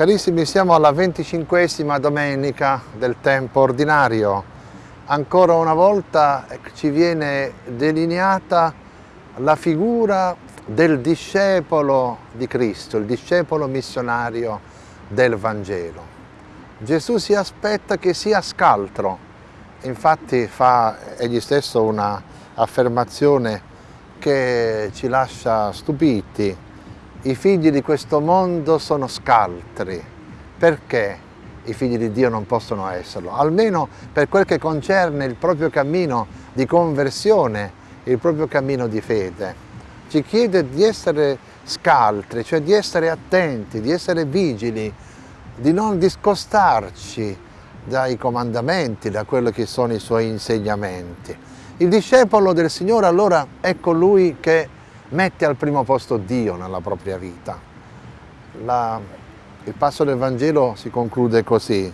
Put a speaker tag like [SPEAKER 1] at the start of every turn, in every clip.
[SPEAKER 1] Carissimi, siamo alla venticinquesima domenica del tempo ordinario. Ancora una volta ci viene delineata la figura del discepolo di Cristo, il discepolo missionario del Vangelo. Gesù si aspetta che sia scaltro, infatti fa egli stesso una affermazione che ci lascia stupiti, i figli di questo mondo sono scaltri. Perché i figli di Dio non possono esserlo? Almeno per quel che concerne il proprio cammino di conversione, il proprio cammino di fede. Ci chiede di essere scaltri, cioè di essere attenti, di essere vigili, di non discostarci dai comandamenti, da quello che sono i suoi insegnamenti. Il discepolo del Signore allora è colui che mette al primo posto Dio nella propria vita. La, il passo del Vangelo si conclude così,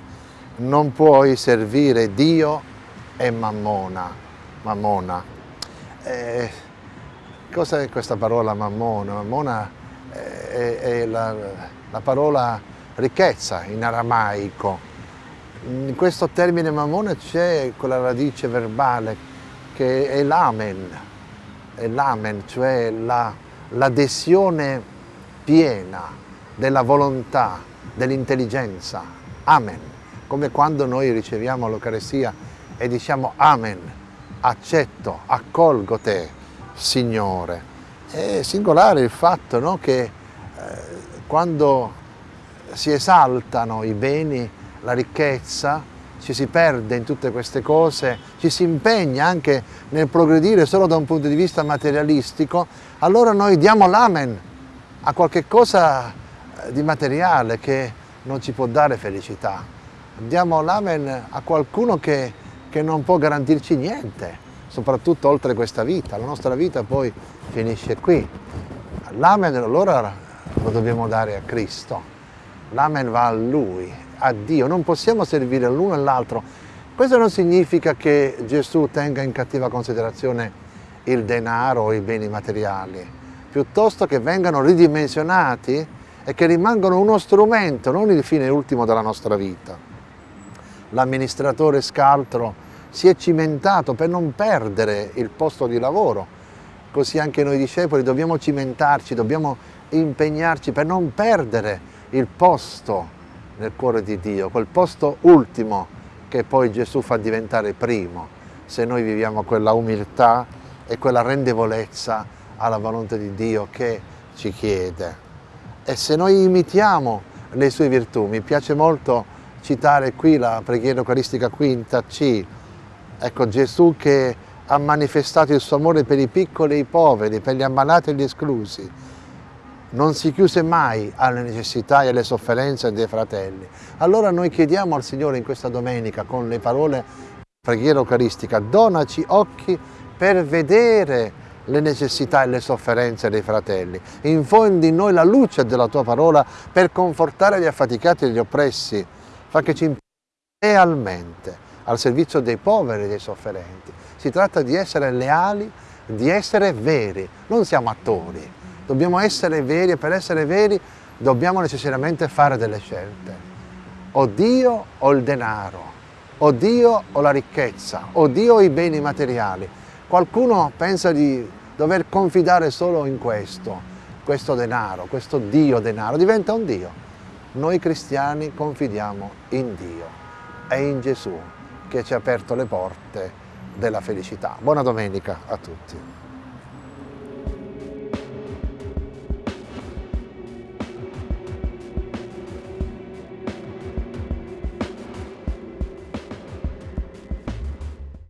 [SPEAKER 1] non puoi servire Dio e Mammona. Mammona. Eh, cos'è questa parola Mammona? Mammona è, è la, la parola ricchezza in aramaico. In questo termine Mammona c'è quella radice verbale che è l'amen, l'amen, cioè l'adesione la, piena della volontà, dell'intelligenza. Amen. Come quando noi riceviamo l'Eucarestia e diciamo Amen, accetto, accolgo te, Signore. È singolare il fatto no, che eh, quando si esaltano i beni, la ricchezza, ci si perde in tutte queste cose, ci si impegna anche nel progredire solo da un punto di vista materialistico, allora noi diamo l'amen a qualche cosa eh, di materiale che non ci può dare felicità. Diamo l'amen a qualcuno che, che non può garantirci niente, soprattutto oltre questa vita. La nostra vita poi finisce qui. L'amen allora lo dobbiamo dare a Cristo. L'amen va a Lui, a Dio, non possiamo servire l'uno e l'altro. Questo non significa che Gesù tenga in cattiva considerazione il denaro o i beni materiali, piuttosto che vengano ridimensionati e che rimangano uno strumento, non il fine ultimo della nostra vita. L'amministratore scaltro si è cimentato per non perdere il posto di lavoro, così anche noi discepoli dobbiamo cimentarci, dobbiamo impegnarci per non perdere il posto nel cuore di Dio, quel posto ultimo che poi Gesù fa diventare primo, se noi viviamo quella umiltà e quella rendevolezza alla volontà di Dio che ci chiede. E se noi imitiamo le sue virtù, mi piace molto citare qui la preghiera eucaristica quinta C, ecco Gesù che ha manifestato il suo amore per i piccoli e i poveri, per gli ammalati e gli esclusi, non si chiuse mai alle necessità e alle sofferenze dei fratelli. Allora noi chiediamo al Signore in questa domenica con le parole preghiera eucaristica, donaci occhi per vedere le necessità e le sofferenze dei fratelli. Infondi in noi la luce della tua parola per confortare gli affaticati e gli oppressi. Fa che ci impegni realmente al servizio dei poveri e dei sofferenti. Si tratta di essere leali, di essere veri, non siamo attori dobbiamo essere veri e per essere veri dobbiamo necessariamente fare delle scelte. O Dio o il denaro, o Dio o la ricchezza, o Dio o i beni materiali. Qualcuno pensa di dover confidare solo in questo, questo denaro, questo Dio denaro, diventa un Dio. Noi cristiani confidiamo in Dio e in Gesù che ci ha aperto le porte della felicità. Buona domenica a tutti.